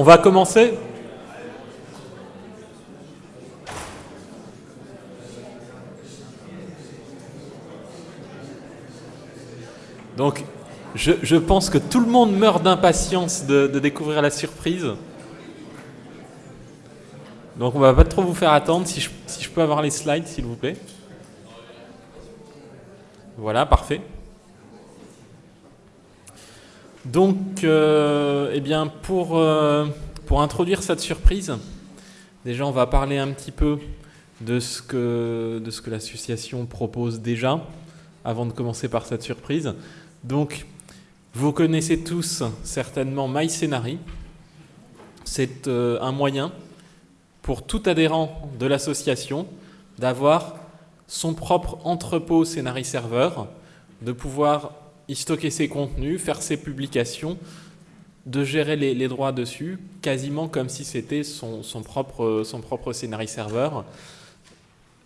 on va commencer Donc, je, pense que tout le monde meurt d'impatience de, découvrir la surprise. Donc, on va pas trop vous faire attendre. Si je, peux avoir les slides, s'il vous plaît. Voilà, parfait. Donc, euh, eh bien, pour, euh, pour introduire cette surprise, déjà, on va parler un petit peu de ce que, l'association propose déjà, avant de commencer par cette surprise. Donc, vous connaissez tous certainement MyScenary. C'est euh, un moyen pour tout adhérent de l'association d'avoir son propre entrepôt Scénarii serveur, de pouvoir y stocker ses contenus, faire ses publications, de gérer les, droits dessus, quasiment comme si c'était son, propre, son propre Scénarii serveur.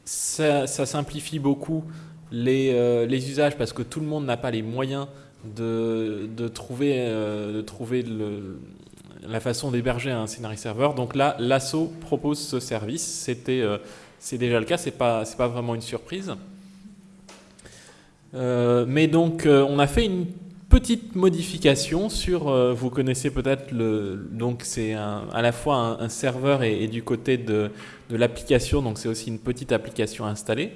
Ça, simplifie beaucoup les, euh, les, usages parce que tout le monde n'a pas les moyens de, trouver, euh, de trouver la façon d'héberger un scénario serveur. Donc là, l'ASSO propose ce service. C'était, euh, c'est déjà le cas, c'est pas, c'est pas vraiment une surprise. Euh, mais donc, on a fait une petite modification sur, vous connaissez peut-être le, donc c'est à la fois un, serveur et, du côté de, l'application, donc c'est aussi une petite application installée.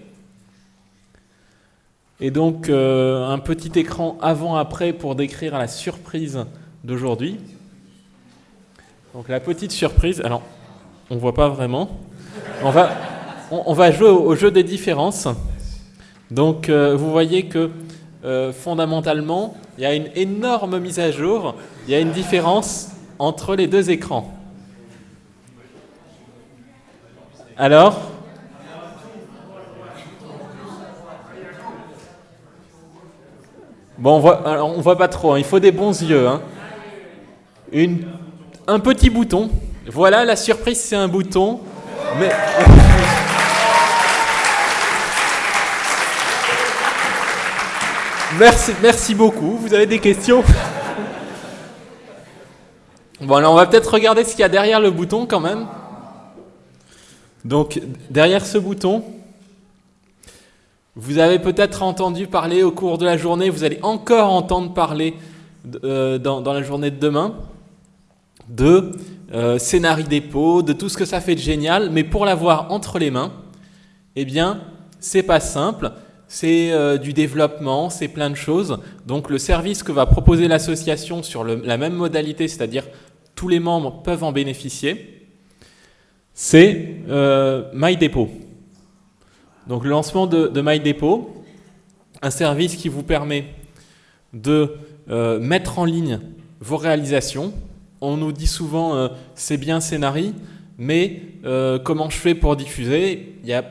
Et donc euh, un petit écran avant-après pour décrire la surprise d'aujourd'hui. Donc la petite surprise, alors on ne voit pas vraiment. On va, on, va jouer au, jeu des différences. Donc euh, vous voyez que euh, fondamentalement, il y a une énorme mise à jour, il y a une différence entre les deux écrans. Alors, Bon, on voit, voit pas trop, hein. il faut des bons yeux. Hein. Une, un petit bouton. Voilà, la surprise, c'est un bouton. Mais... merci, beaucoup. Vous avez des questions Bon, alors on va peut-être regarder ce qu'il y a derrière le bouton quand même. Donc, derrière ce bouton, vous avez peut-être entendu parler au cours de la journée, vous allez encore entendre parler euh, dans, la journée de demain de euh, dépôt, de tout ce que ça fait de génial, mais pour l'avoir entre les mains, eh bien, c'est pas simple. C'est euh, du développement, c'est plein de choses. Donc le service que va proposer l'association sur la même modalité, c'est-à-dire tous les membres peuvent en bénéficier, c'est MyDepot. Donc le lancement de, de MyDepot, un service qui vous permet de euh, mettre en ligne vos réalisations. On nous dit souvent euh, c'est bien scénarii, mais euh, comment je fais pour diffuser? Il y a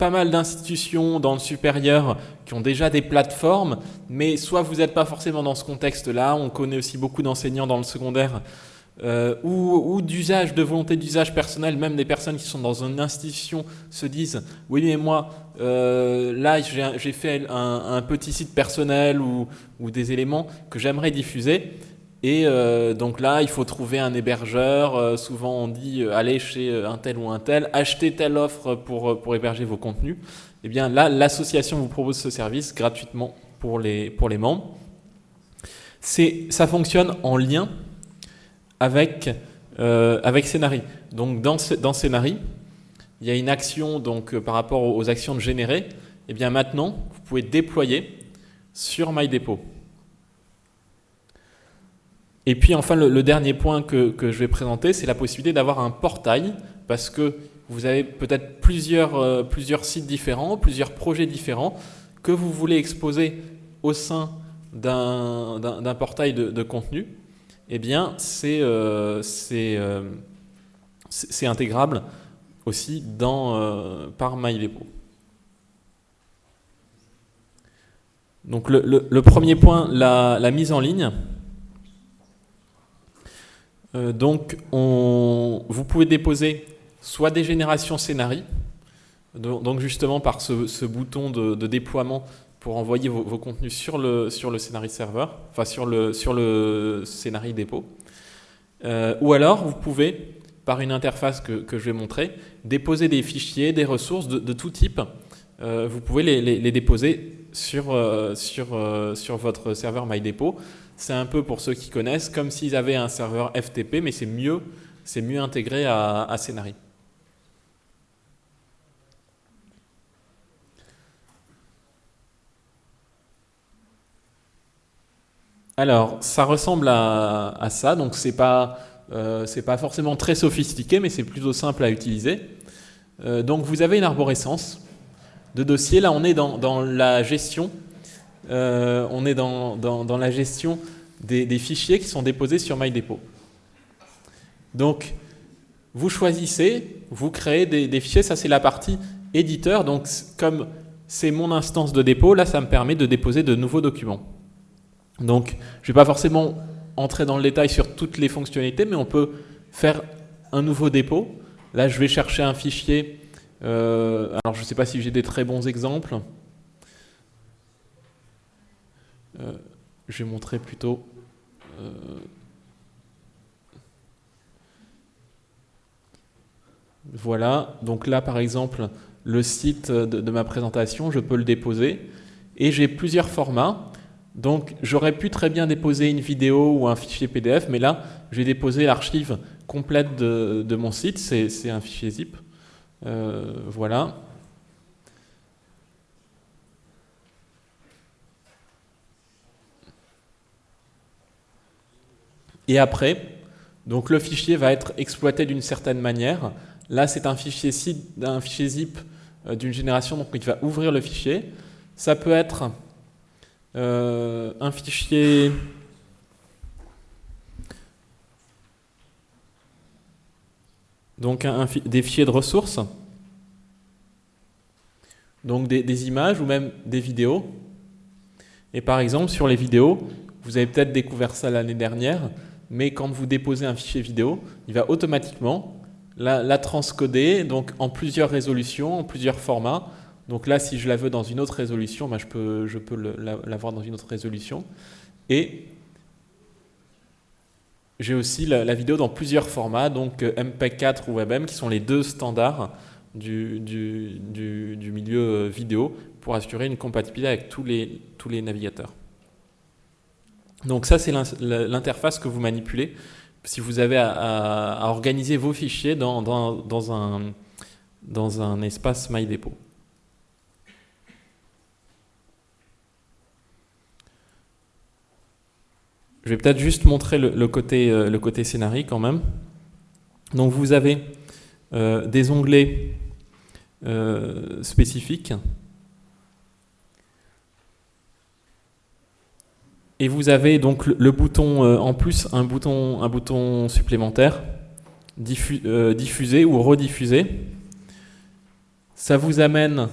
pas mal d'institutions dans le supérieur qui ont déjà des plateformes, mais soit vous n'êtes pas forcément dans ce contexte-là, on connaît aussi beaucoup d'enseignants dans le secondaire euh, ou, d'usage, de volonté d'usage personnel, même des personnes qui sont dans une institution se disent oui mais moi euh, là j'ai fait un, petit site personnel ou, des éléments que j'aimerais diffuser et euh, donc là il faut trouver un hébergeur, souvent on dit allez chez un tel ou un tel, acheter telle offre pour, pour héberger vos contenus, et eh bien là l'association vous propose ce service gratuitement pour les, pour les membres. Ça fonctionne en lien avec, euh, avec Scénari. Donc dans, dans Scénari, il y a une action donc, euh, par rapport aux actions de générer. Et eh bien maintenant, vous pouvez déployer sur MyDepot. Et puis enfin, le, dernier point que, je vais présenter, c'est la possibilité d'avoir un portail, parce que vous avez peut-être plusieurs, euh, plusieurs sites différents, plusieurs projets différents, que vous voulez exposer au sein d'un portail de, contenu eh bien, euh, euh, c'est intégrable aussi dans, euh, par MyDepot. Donc le, premier point, la, mise en ligne. Donc vous pouvez déposer soit des générations scénarii, donc justement par ce, bouton de, déploiement pour envoyer vos, contenus sur le, sur le scénario serveur, enfin sur le, sur le scénario dépôt. Euh, ou alors, vous pouvez, par une interface que, je vais montrer, déposer des fichiers, des ressources de, tout type. Euh, vous pouvez les, déposer sur, euh, sur, sur votre serveur MyDepot. C'est un peu, pour ceux qui connaissent, comme s'ils avaient un serveur FTP, mais c'est mieux, mieux intégré à, à. Alors, ça ressemble à, ça, donc c'est pas, euh, pas forcément très sophistiqué, mais c'est plutôt simple à utiliser. Euh, donc vous avez une arborescence de dossiers. Là, on est dans, la gestion, euh, on est dans, la gestion des, fichiers qui sont déposés sur MyDepot. Donc, vous choisissez, vous créez des, des fichiers. Ça, c'est la partie éditeur. Donc, comme c'est mon instance de dépôt, là, ça me permet de déposer de nouveaux documents. Donc, je ne vais pas forcément entrer dans le détail sur toutes les fonctionnalités, mais on peut faire un nouveau dépôt. Là, je vais chercher un fichier. Euh, alors, je ne sais pas si j'ai des très bons exemples. Euh, je vais montrer plutôt... Euh, voilà, donc là par exemple, le site de ma présentation, je peux le déposer. Et j'ai plusieurs formats. Donc j'aurais pu très bien déposer une vidéo ou un fichier PDF, mais là, je vais déposer l'archive complète de, mon site, c'est un fichier zip. Euh, voilà. Et après, donc le fichier va être exploité d'une certaine manière. Là, c'est un fichier, zip euh, d'une génération, donc il va ouvrir le fichier. Ça peut être euh, un fichier donc des fichiers de ressources, donc des, images ou même des vidéos. Et par exemple, sur les vidéos, vous avez peut-être découvert ça l'année dernière, mais quand vous déposez un fichier vidéo, il va automatiquement la, transcoder donc en plusieurs résolutions, en plusieurs formats, donc là, si je la veux dans une autre résolution, ben, je peux, je peux l'avoir dans une autre résolution. J'ai aussi la, vidéo dans plusieurs formats, donc euh, MPEG-4 ou WebM, qui sont les deux standards du, du, milieu euh, vidéo pour assurer une compatibilité avec tous les, tous les navigateurs. Donc ça, c'est l'interface que vous manipulez si vous avez à, organiser vos fichiers dans, dans, un, dans un espace MyDepot. Je vais peut-être juste montrer le, côté, euh, quand même. Donc vous avez euh, des onglets euh, spécifiques. Et vous avez donc le, bouton en plus, un bouton, un bouton supplémentaire, diffuser ou rediffuser. Ça vous amène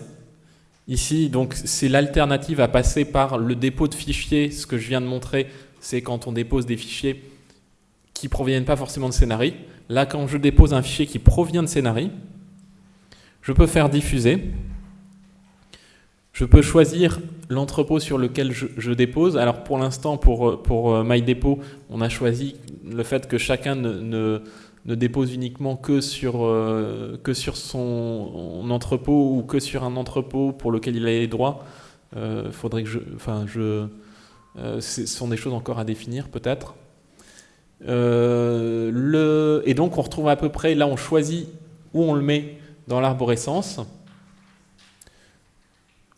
ici, donc c'est l'alternative à passer par le dépôt de fichiers, ce que je viens de montrer, c'est quand on dépose des fichiers qui proviennent pas forcément de Scénarii. Là, quand je dépose un fichier qui provient de Scénarii, je peux faire diffuser. Je peux choisir l'entrepôt sur lequel je, dépose. Alors pour l'instant, pour, pour euh, MyDepot, on a choisi le fait que chacun ne, ne, dépose uniquement que sur, euh, que sur son entrepôt ou que sur un entrepôt pour lequel il a les droits. Euh, faudrait que je, enfin, je, ce sont des choses encore à définir peut-être. Euh, et donc on retrouve à peu près, là on choisit où on le met dans l'arborescence.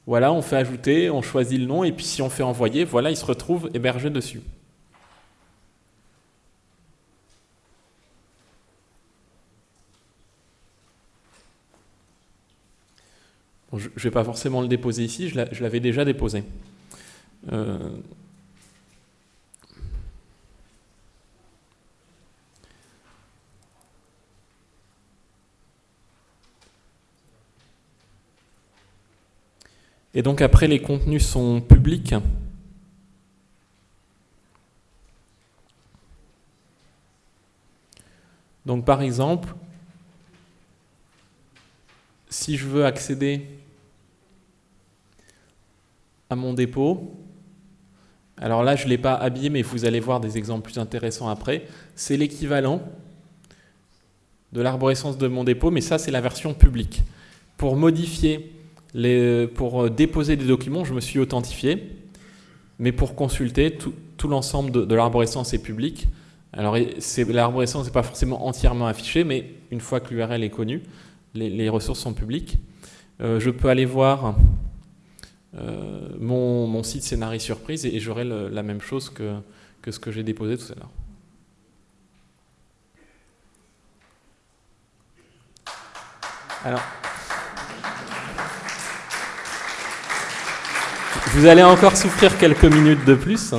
Voilà, on fait ajouter, on choisit le nom, et puis si on fait envoyer, voilà, il se retrouve hébergé dessus. je ne vais pas forcément le déposer ici, je l'avais déjà déposé. Euh, Et donc après, les contenus sont publics. Donc par exemple, si je veux accéder à mon dépôt, alors là je ne l'ai pas habillé, mais vous allez voir des exemples plus intéressants après, c'est l'équivalent de l'arborescence de mon dépôt, mais ça c'est la version publique. Pour modifier, les, pour euh, déposer des documents, je me suis authentifié, mais pour consulter, tout, l'ensemble de, l'arborescence est public. Alors l'arborescence n'est pas forcément entièrement affichée, mais une fois que l'URL est connue, les, ressources sont publiques. Euh, je peux aller voir euh, mon, site Scénarii Surprise et, j'aurai la même chose que, que ce que j'ai déposé tout à l'heure. Alors, vous allez encore souffrir quelques minutes de plus.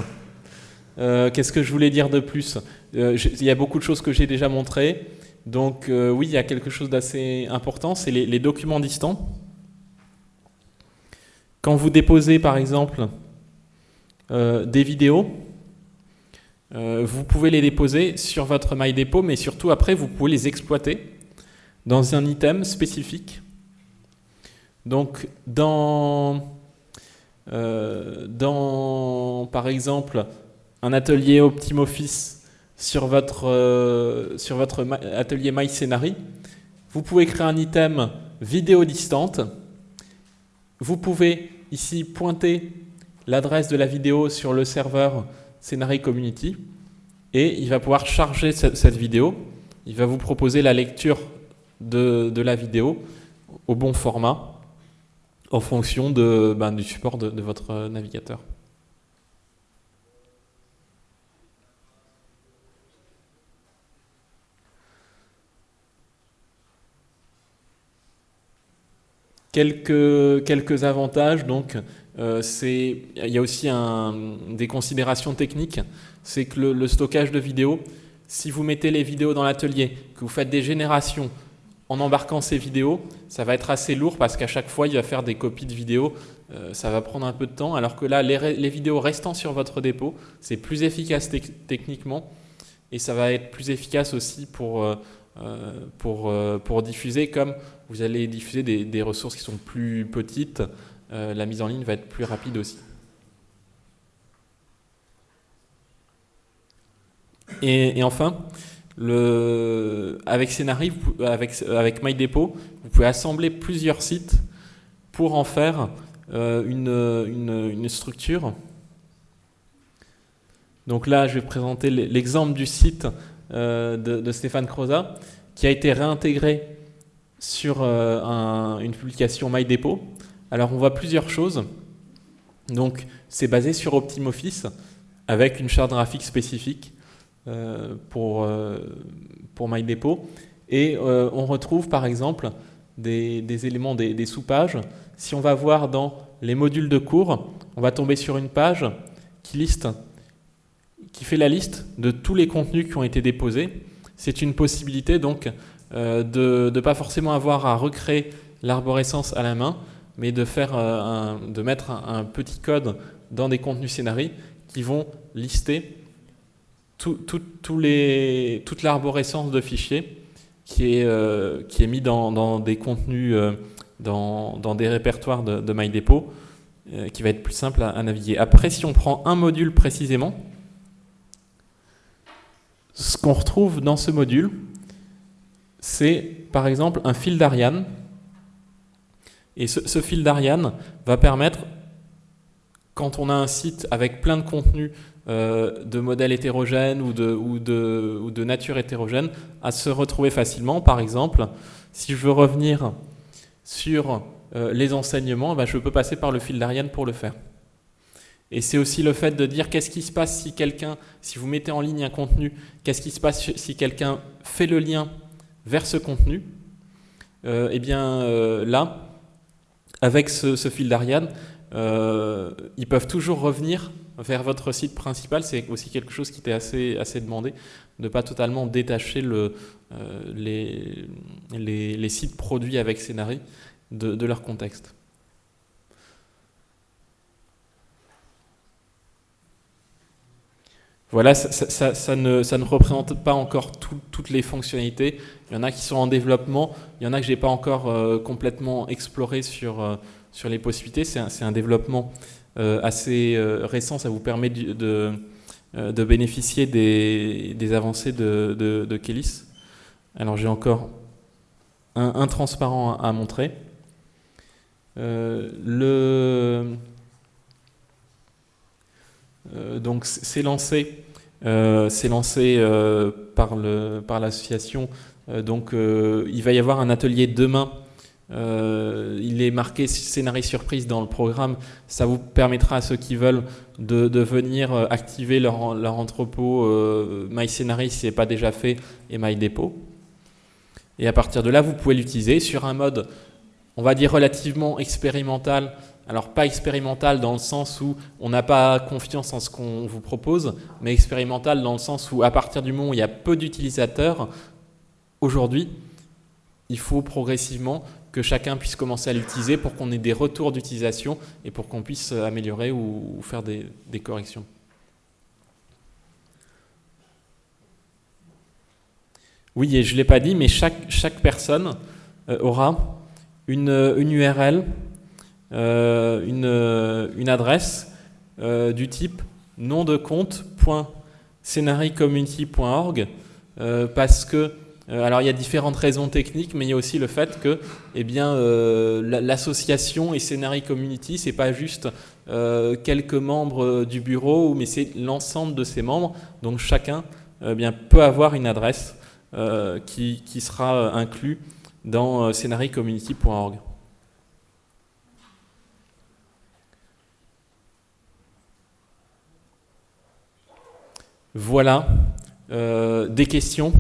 Euh, qu'est-ce que je voulais dire de plus? Euh, Il y a beaucoup de choses que j'ai déjà montrées. Donc euh, oui, il y a quelque chose d'assez important, c'est les, documents distants. Quand vous déposez par exemple des vidéos, vous pouvez les déposer sur votre MyDepot, mais surtout après vous pouvez les exploiter dans un item spécifique. Donc dans, dans par exemple un atelier OptimoFice sur votre, euh, sur votre atelier MyScenary, vous pouvez créer un item vidéo distante. Vous pouvez ici pointer l'adresse de la vidéo sur le serveur Scenary Community et il va pouvoir charger cette vidéo. Il va vous proposer la lecture de, la vidéo au bon format en fonction ben, du support de, votre navigateur. Quelques, avantages, donc, euh, il y a aussi des considérations techniques, c'est que le, stockage de vidéos, si vous mettez les vidéos dans l'atelier, que vous faites des générations en embarquant ces vidéos, ça va être assez lourd parce qu'à chaque fois, il va faire des copies de vidéos. Euh, ça va prendre un peu de temps. Alors que là, les, vidéos restant sur votre dépôt, c'est plus efficace techniquement et ça va être plus efficace aussi pour, euh, euh, diffuser. Comme vous allez diffuser des, ressources qui sont plus petites, la mise en ligne va être plus rapide aussi. et enfin, avec Scénarii, avec, avec MyDepot, vous pouvez assembler plusieurs sites pour en faire euh, une, une, structure. Donc là, je vais présenter l'exemple du site euh, de, Stéphane Croza, qui a été réintégré sur euh, une publication MyDepot. Alors on voit plusieurs choses. Donc c'est basé sur OptimOffice avec une charte graphique spécifique. Euh, pour, euh, pour MyDepot. Et euh, on retrouve par exemple des, éléments, des, sous-pages. Si on va voir dans les modules de cours, on va tomber sur une page qui liste, qui fait la liste de tous les contenus qui ont été déposés. C'est une possibilité donc de ne pas forcément avoir à recréer l'arborescence à la main, mais de, faire, de mettre un, petit code dans des contenus scénarii qui vont lister les, toute l'arborescence de fichiers qui est, euh, qui est mis dans, des contenus, euh, dans, des répertoires de, de MyDepot, euh, qui va être plus simple à, naviguer. Après, si on prend un module précisément, ce qu'on retrouve dans ce module, c'est par exemple un fil d'Ariane. Et ce, ce fil d'Ariane va permettre, quand on a un site avec plein de contenus euh, de modèles hétérogènes ou de, nature hétérogène à se retrouver facilement. Par exemple, si je veux revenir sur euh, les enseignements, ben, je peux passer par le fil d'Ariane pour le faire. Et c'est aussi le fait de dire qu'est-ce qui se passe si quelqu'un, si vous mettez en ligne un contenu, qu'est-ce qui se passe si quelqu'un fait le lien vers ce contenu? Euh, eh bien là, avec ce fil d'Ariane, ils peuvent toujours revenir vers votre site principal, c'est aussi quelque chose qui était assez, assez demandé, de ne pas totalement détacher le, euh, les, les, sites produits avec Scénarii de, leur contexte. Voilà, ça, ne, ça, ne, représente pas encore toutes les fonctionnalités. Il y en a qui sont en développement, il y en a que je n'ai pas encore euh, complètement exploré sur, euh, sur les possibilités. C'est un, un, développement assez récent, ça vous permet de, de, bénéficier des, avancées de, Kélis. Alors j'ai encore un, transparent à, montrer. le, donc c'est lancé, par l'association. Donc il va y avoir un atelier demain euh, il est marqué scénario surprise dans le programme. Ça vous permettra à ceux qui veulent de, venir euh, activer leur, entrepôt euh, MyScénario si ce n'est pas déjà fait et MyDepot. Et à partir de là, vous pouvez l'utiliser sur un mode, on va dire relativement expérimental. Alors pas expérimental dans le sens où on n'a pas confiance en ce qu'on vous propose, mais expérimental dans le sens où à partir du moment où il y a peu d'utilisateurs, aujourd'hui, il faut progressivement que chacun puisse commencer à l'utiliser pour qu'on ait des retours d'utilisation et pour qu'on puisse améliorer ou, faire des, corrections. Oui, et je ne l'ai pas dit, mais chaque, chaque personne euh, aura une, une URL, euh, une, une, adresse euh, du type nom de compte.scenaricommunity.org parce que euh, alors il y a différentes raisons techniques, mais il y a aussi le fait que eh euh, l'association et Scénarii Community, c'est pas juste euh, quelques membres du bureau, mais c'est l'ensemble de ses membres. Donc chacun eh peut avoir une adresse qui, sera inclus dans scénaricommunity.org. Voilà. des questions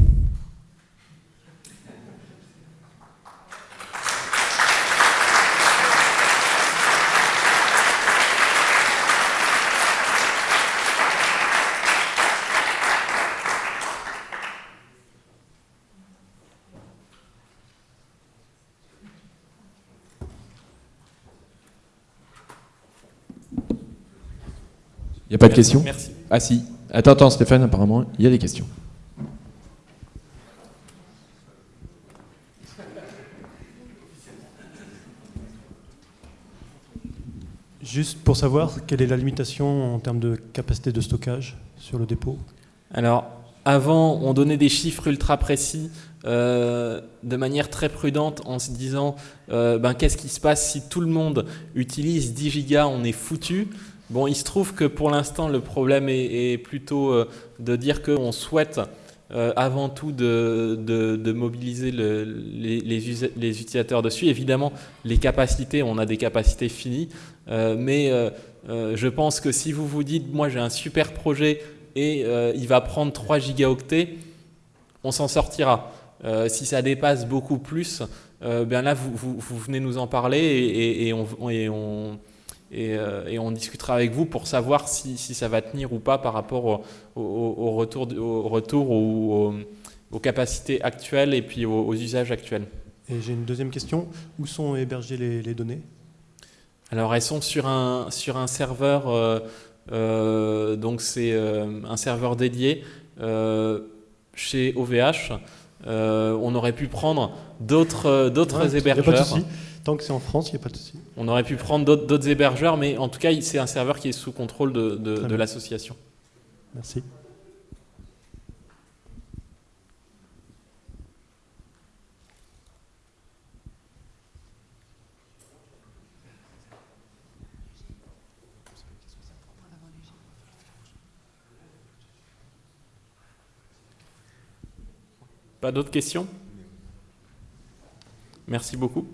pas de questions Merci. Ah si. Attends, attends Stéphane, apparemment, il y a des questions. Juste pour savoir, quelle est la limitation en termes de capacité de stockage sur le dépôt? Alors, avant, on donnait des chiffres ultra précis euh, de manière très prudente en se disant euh, ben, qu'est-ce qui se passe si tout le monde utilise 10 gigas, on est foutu. Bon, il se trouve que pour l'instant, le problème est, plutôt euh, de dire qu'on souhaite euh, avant tout de, mobiliser les, utilisateurs dessus. Évidemment, les capacités, on a des capacités finies, euh, mais je pense que si vous vous dites, moi j'ai un super projet et il va prendre 3 gigaoctets, on s'en sortira. si ça dépasse beaucoup plus, bien là, vous, venez nous en parler et, on et, on discutera avec vous pour savoir si, ça va tenir ou pas par rapport au, retour, au retour ou aux, capacités actuelles et puis aux, usages actuels. Et j'ai une deuxième question. Où sont hébergées les, données? Alors elles sont sur un, sur un serveur, euh, euh, donc c'est un serveur dédié chez OVH. on aurait pu prendre d'autres d'autres hébergeurs. Tant que c'est en France, il n'y a pas de souci. On aurait pu prendre d'autres hébergeurs, mais en tout cas, c'est un serveur qui est sous contrôle de, de l'association. Merci. Pas d'autres questions? Merci beaucoup.